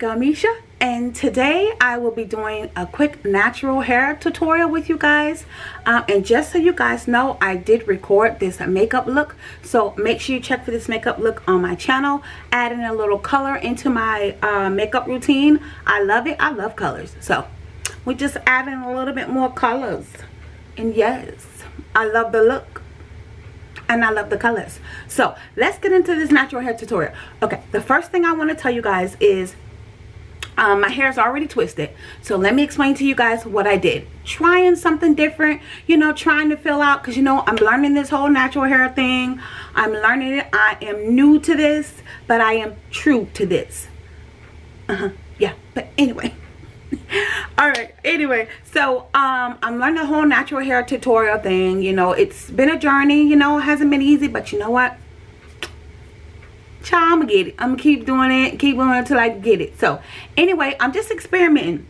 Arika Misha and today I will be doing a quick natural hair tutorial with you guys. Um, and just so you guys know I did record this makeup look. So make sure you check for this makeup look on my channel. Adding a little color into my uh, makeup routine. I love it. I love colors. So we're just adding a little bit more colors. And yes I love the look. And I love the colors. So let's get into this natural hair tutorial. Okay the first thing I want to tell you guys is um, my hair is already twisted. So let me explain to you guys what I did. Trying something different you know trying to fill out because you know I'm learning this whole natural hair thing. I'm learning it. I am new to this but I am true to this. Uh-huh. Yeah. But anyway. All right. Anyway. So um i'm learning the whole natural hair tutorial thing. You know it's been a journey. You know it hasn't been easy but you know what child, I'm gonna get it. I'm gonna keep doing it, keep doing it until I get it. So anyway, I'm just experimenting.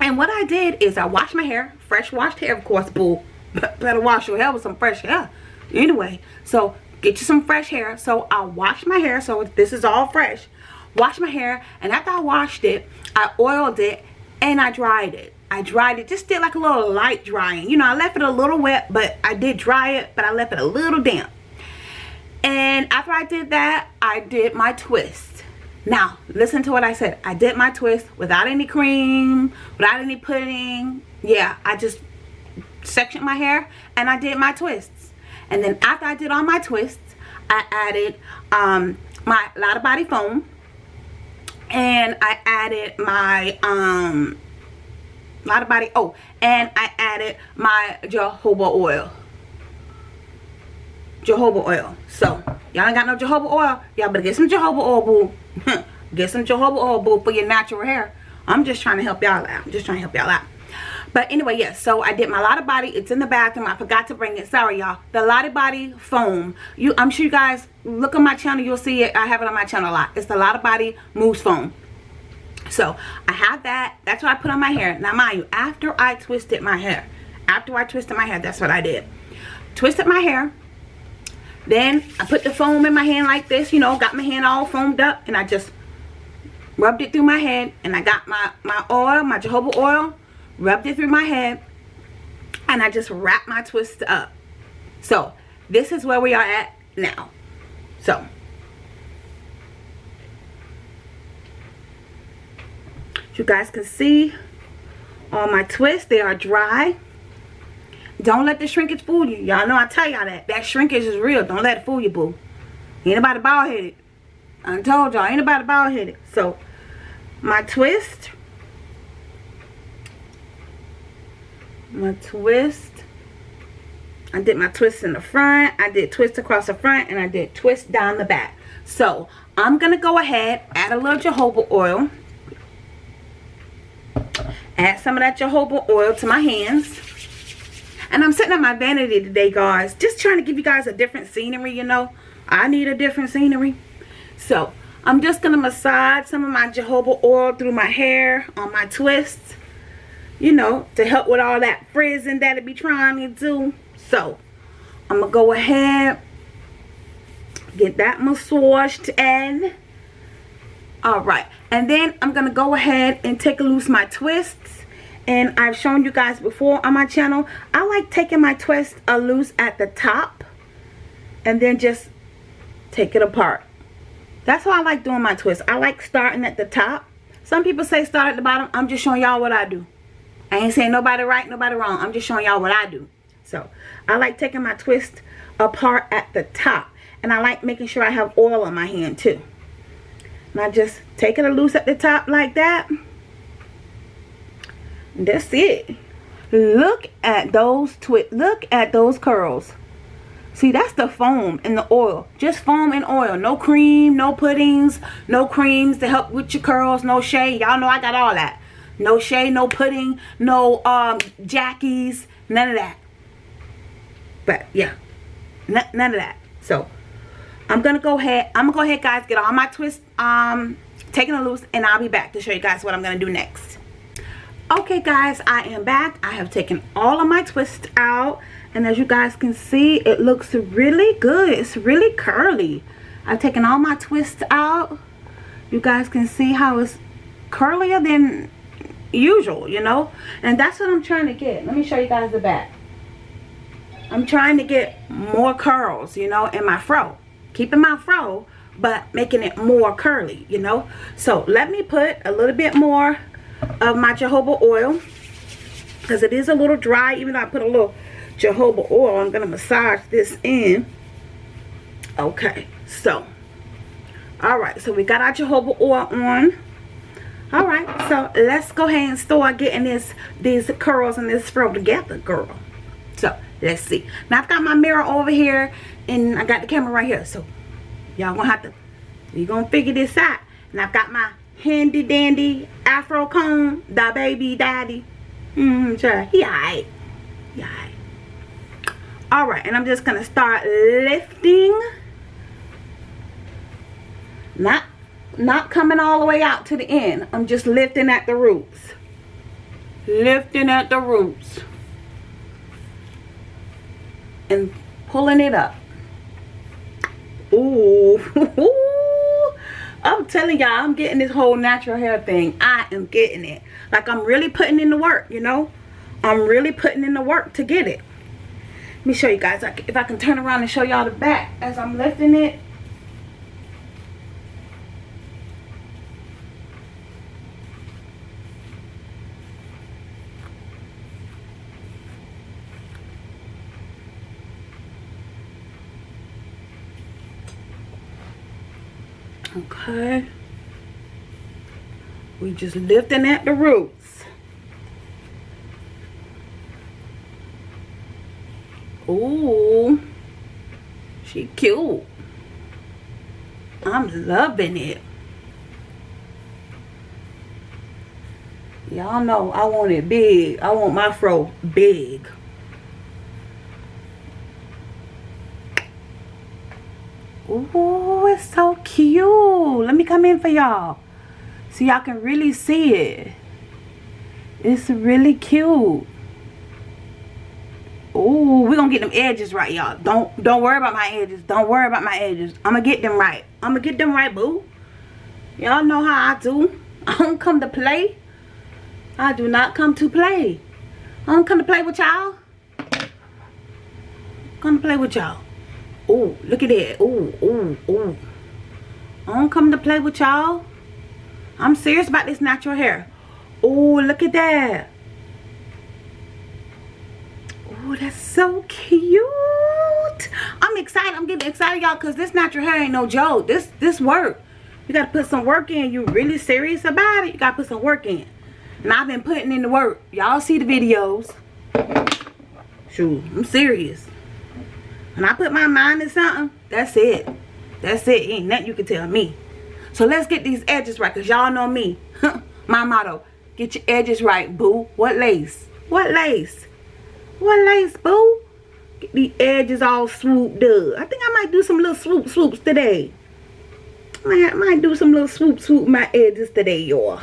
And what I did is I washed my hair, fresh washed hair, of course, boo. Better wash your hair with some fresh hair. Anyway, so get you some fresh hair. So I washed my hair, so this is all fresh. washed my hair, and after I washed it, I oiled it and I dried it. I dried it, just did like a little light drying. You know, I left it a little wet, but I did dry it, but I left it a little damp and after I did that I did my twist. Now listen to what I said. I did my twist without any cream without any pudding. Yeah I just sectioned my hair and I did my twists. And then after I did all my twists I added um, my Lotta Body foam. And I added my um Lotta Body oh and I added my jojoba oil jojoba oil. So y'all ain't got no jojoba oil? Y'all better get some jojoba oil boo. Get some jojoba oil boo for your natural hair. I'm just trying to help y'all out. I'm just trying to help y'all out. But anyway yes so i did my Lotta Body. It's in the bathroom. I forgot to bring it. Sorry y'all. The Lotta Body foam. You i'm sure you guys look on my channel. You'll see it. I have it on my channel a lot. It's the Lotta Body mousse foam. So i have that. That's what i put on my hair. Now mind you after i twisted my hair after i twisted my hair that's what i did. Twisted my hair then I put the foam in my hand like this, you know, got my hand all foamed up and I just rubbed it through my head and I got my, my oil, my jojoba oil, rubbed it through my head and I just wrapped my twist up. So this is where we are at now. So you guys can see all my twists, they are dry. Don't let the shrinkage fool you. Y'all know I tell y'all that. That shrinkage is real. Don't let it fool you, boo. Ain't nobody bald headed. I told y'all, ain't nobody bald headed. So, my twist. My twist. I did my twist in the front. I did twist across the front. And I did twist down the back. So, I'm going to go ahead, add a little jojoba oil. Add some of that jojoba oil to my hands and i'm sitting up my vanity today guys just trying to give you guys a different scenery you know? I need a different scenery. So i'm just gonna massage some of my jojoba oil through my hair on my twists you know to help with all that frizzing that it be trying to do. So i'm gonna go ahead get that massaged in all right. And then i'm gonna go ahead and take loose my twists and I've shown you guys before on my channel I like taking my twist a loose at the top and then just take it apart. That's how I like doing my twist. I like starting at the top. Some people say start at the bottom. I'm just showing y'all what I do. I ain't saying nobody right nobody wrong. I'm just showing y'all what I do. So I like taking my twist apart at the top. And I like making sure I have oil on my hand too. And I just take it a loose at the top like that that's it. Look at those twist look at those curls. See that's the foam and the oil. Just foam and oil. No cream no puddings no creams to help with your curls no shade. Y'all know i got all that. No shade no pudding no um jackies none of that. But yeah. None of that. So i'm gonna go ahead i'm gonna go ahead guys get all my twists um taking a loose and i'll be back to show you guys what i'm gonna do next okay guys i am back i have taken all of my twists out and as you guys can see it looks really good it's really curly i've taken all my twists out you guys can see how it's curlier than usual, you know? And that's what I'm trying to get. Let me show you guys the back. I'm trying to get more curls, you know, in my fro. Keeping my fro, but making it more curly, you know? So let me put a little bit more of my jojoba oil because it is a little dry. Even though I put a little jojoba oil, I'm going to massage this in. Okay, so, all right, so we got our jojoba oil on. All right, so let's go ahead and start getting this these curls and this fro together, girl. So, let's see. Now, I've got my mirror over here, and I got the camera right here. So, y'all gonna have to, you gonna figure this out. And I've got my handy dandy afro comb, the baby daddy. Mm-hmm, sure. He alright. He alright. Alright, and I'm just gonna start lifting. Not not coming all the way out to the end. I'm just lifting at the roots. Lifting at the roots. And pulling it up. Ooh. I'm telling y'all, I'm getting this whole natural hair thing. I am getting it. Like I'm really putting in the work, you know. I'm really putting in the work to get it. Let me show you guys. If I can turn around and show y'all the back as I'm lifting it. Okay. We just lifting at the roots. Ooh. She cute. I'm loving it. Y'all know I want it big. I want my fro big. Ooh, it's so cute. Let me come in for y'all. So y'all can really see it. It's really cute. Ooh, we're gonna get them edges right, y'all. Don't don't worry about my edges. Don't worry about my edges. I'm gonna get them right. I'm gonna get them right, boo. Y'all know how I do. I don't come to play. I do not come to play. I don't come to play with y'all. Come to play with y'all. Oh, look at that. Oh, oh, oh. I don't come to play with y'all. I'm serious about this natural hair. Oh, look at that. Oh, that's so cute. I'm excited. I'm getting excited, y'all, because this natural hair ain't no joke. This this work. You got to put some work in. You really serious about it? You got to put some work in. And I've been putting in the work. Y'all see the videos. Shoot, I'm serious. When I put my mind to something, that's it. That's it. Ain't nothing you can tell me. So let's get these edges right. Because y'all know me. my motto. Get your edges right, boo. What lace? What lace? What lace, boo? Get the edges all swooped up. I think I might do some little swoop swoops today. I might do some little swoop swoop my edges today, y'all.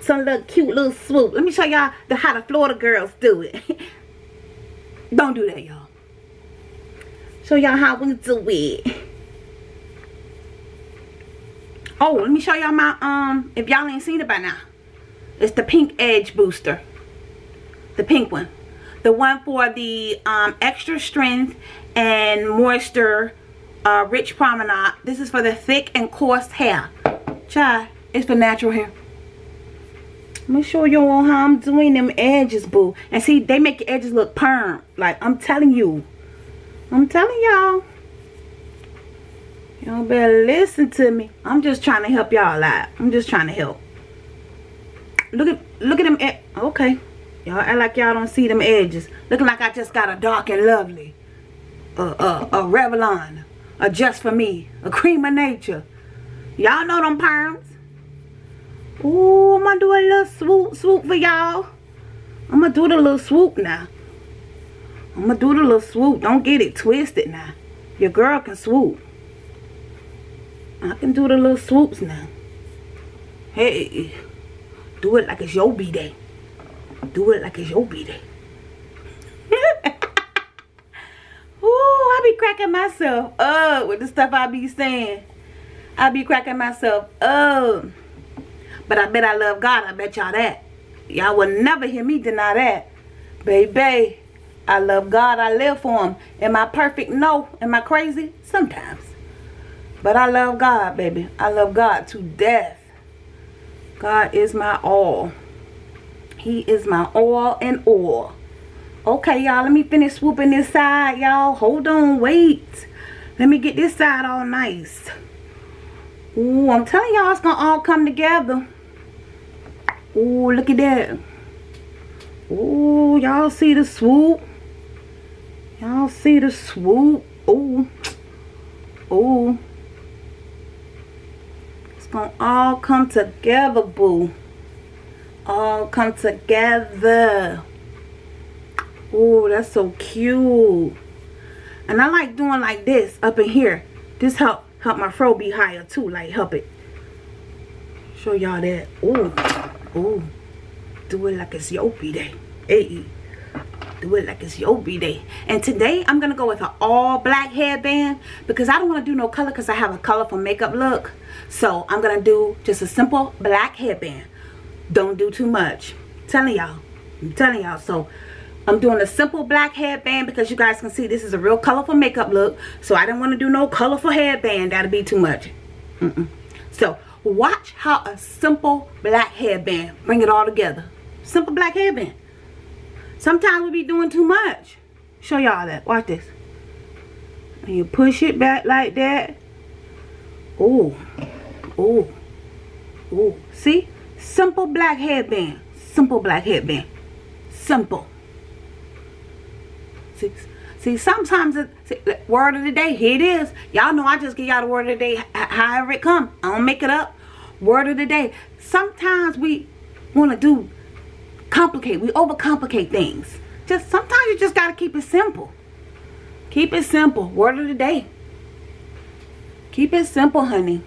Some little cute little swoop. Let me show y'all how the Florida girls do it. Don't do that, y'all show y'all how we do it oh let me show y'all my um if y'all ain't seen it by now it's the pink edge booster. The pink one. The one for the um extra strength and moisture uh rich promenade. This is for the thick and coarse hair. Child it's for natural hair. Let me show y'all how I'm doing them edges, boo. And see, they make your edges look perm. Like, I'm telling you. I'm telling y'all. Y'all better listen to me. I'm just trying to help y'all out. I'm just trying to help. Look at look at them. Okay. Y'all act like y'all don't see them edges. Looking like I just got a dark and lovely. A, a, a Revlon. A Just For Me. A Cream of Nature. Y'all know them perms. Ooh, I'm going to do a little swoop swoop for y'all. I'm going to do the little swoop now. I'm going to do the little swoop. Don't get it twisted now. Your girl can swoop. I can do the little swoops now. Hey, do it like it's your B-day. Do it like it's your B-day. Ooh, I be cracking myself up with the stuff I be saying. I be cracking myself up. But I bet I love God. I bet y'all that. Y'all will never hear me deny that. Baby, I love God. I live for him. Am I perfect? No. Am I crazy? Sometimes. But I love God, baby. I love God to death. God is my all. He is my all and all. Okay, y'all. Let me finish swooping this side, y'all. Hold on. Wait. Let me get this side all nice. Ooh, I'm telling y'all it's going to all come together. Ooh, look at that. Ooh, y'all see the swoop? Y'all see the swoop? Ooh. Ooh. It's to all come together, boo. All come together. Ooh, that's so cute. And I like doing like this up in here. This help help my fro be higher too. Like help it. Show y'all that. Ooh. Ooh. Do it like it's your day. Hey. Do it like it's your b-day And today I'm to go with an all black headband. Because I don't want to do no color because I have a colorful makeup look. So I'm to do just a simple black headband. Don't do too much. I'm telling y'all. I'm telling y'all. So I'm doing a simple black headband because you guys can see this is a real colorful makeup look. So I didn't want to do no colorful headband. That'd be too much. Mm -mm. So watch how a simple black headband bring it all together. Simple black headband. Sometimes we be doing too much. Show y'all that. Watch this. And you push it back like that. Oh. Oh. Oh. See? Simple black headband. Simple black headband. Simple. See, see sometimes, it, see, word of the day, here it is. Y'all know I just give y'all the word of the day however it come. I don't make it up. Word of the day. Sometimes we want to do, complicate. We overcomplicate things. Just Sometimes you just got to keep it simple. Keep it simple. Word of the day. Keep it simple, honey.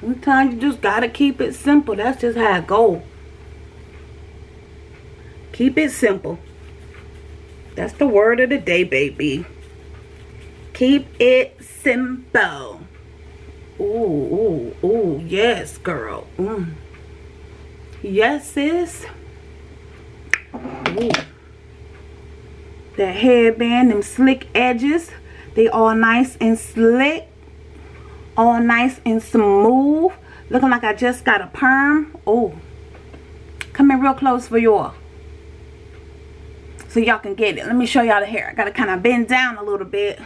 Sometimes you just got to keep it simple. That's just how it go. Keep it simple. That's the word of the day, baby. Keep it simple. Ooh, ooh, ooh. Yes, girl. Mm. Yes, sis. That headband, them slick edges. They all nice and slick. All nice and smooth. Looking like I just got a perm. Oh. Come in real close for y'all so y'all can get it let me show y'all the hair i gotta kind of bend down a little bit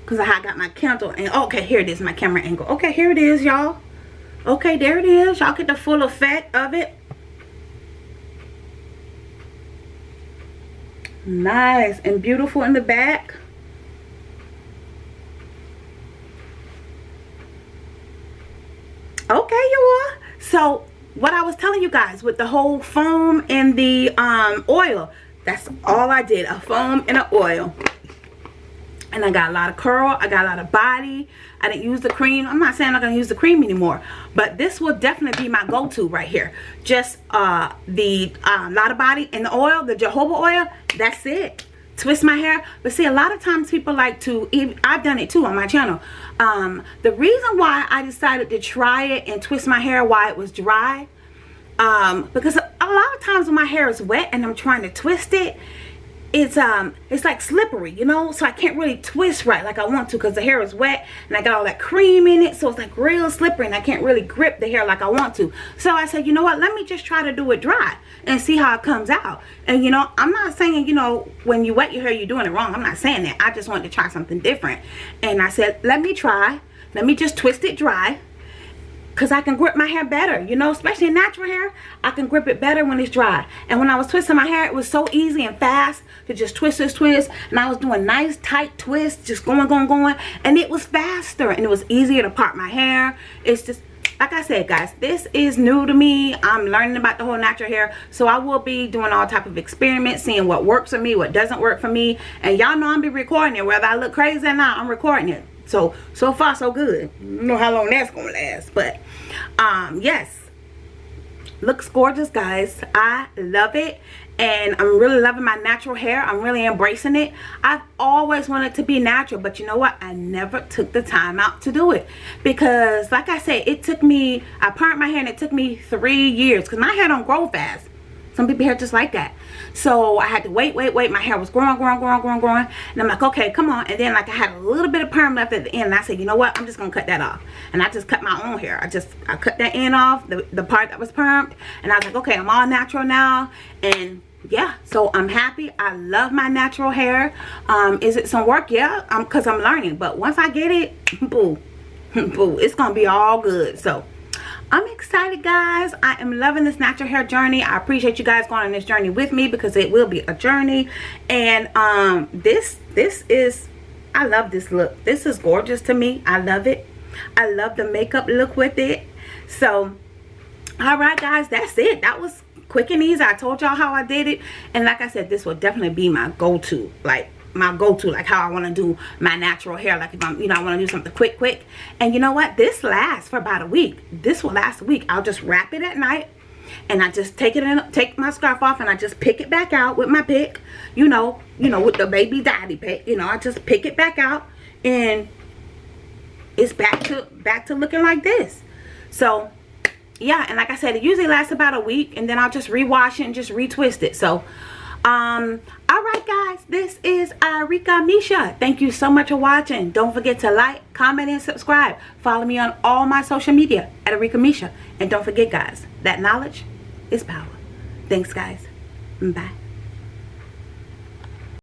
because i got my candle and okay here it is my camera angle okay here it is y'all okay there it is y'all get the full effect of it nice and beautiful in the back okay y'all so what I was telling you guys with the whole foam and the um, oil that's all I did. A foam and an oil. And I got a lot of curl. I got a Lotta Body. I didn't use the cream. I'm not saying I'm not going to use the cream anymore. But this will definitely be my go-to right here. Just uh, the uh, lot of body and the oil, the jojoba oil. That's it. Twist my hair. But see, a lot of times people like to, I've done it too on my channel. Um, the reason why I decided to try it and twist my hair while it was dry um because a lot of times when my hair is wet and i'm trying to twist it it's um it's like slippery you know? So i can't really twist right like i want to because the hair is wet and i got all that cream in it. So it's like real slippery and i can't really grip the hair like i want to. So i said you know what? Let me just try to do it dry and see how it comes out. And you know i'm not saying you know when you wet your hair you're doing it wrong. I'm not saying that. I just wanted to try something different. And i said let me try. Let me just twist it dry because I can grip my hair better, you know, especially natural hair. I can grip it better when it's dry. And when I was twisting my hair, it was so easy and fast to just twist, twist, twist. And I was doing nice, tight twists, just going, going, going. And it was faster and it was easier to part my hair. It's just, like I said, guys, this is new to me. I'm learning about the whole natural hair. So I will be doing all type of experiments, seeing what works for me, what doesn't work for me. And y'all know I'm be recording it. Whether I look crazy or not, I'm recording it so so far so good. Know how long that's gonna last but um yes. Looks gorgeous guys. I love it and i'm really loving my natural hair. I'm really embracing it. I've always wanted to be natural but you know what? I never took the time out to do it because like i said it took me i parted my hair and it took me three years because my hair don't grow fast some people hair just like that. So i had to wait wait wait. My hair was growing growing growing growing growing. And i'm like okay come on. And then like i had a little bit of perm left at the end. And i said you know what? I'm just gonna cut that off. And i just cut my own hair. I just i cut that end off the, the part that was permed. And i was like okay i'm all natural now. And yeah. So i'm happy. I love my natural hair. Um is it some work? Yeah um because i'm learning. But once i get it boo boo it's gonna be all good. So I'm excited guys. I am loving this natural hair journey. I appreciate you guys going on this journey with me because it will be a journey. And um this this is I love this look. This is gorgeous to me. I love it. I love the makeup look with it. So all right guys, that's it. That was quick and easy. I told y'all how I did it. And like I said, this will definitely be my go-to. Like my go-to like how I want to do my natural hair like if I'm you know I want to do something quick quick. And you know what? This lasts for about a week. This will last a week. I'll just wrap it at night and I just take it in take my scarf off and I just pick it back out with my pick you know you know with the baby daddy pick you know I just pick it back out and it's back to back to looking like this. So yeah and like I said it usually lasts about a week and then I'll just rewash it and just retwist it. So um all right guys this is Arika Misha. Thank you so much for watching. Don't forget to like comment and subscribe. Follow me on all my social media at Arika Misha. And don't forget guys that knowledge is power. Thanks guys. Bye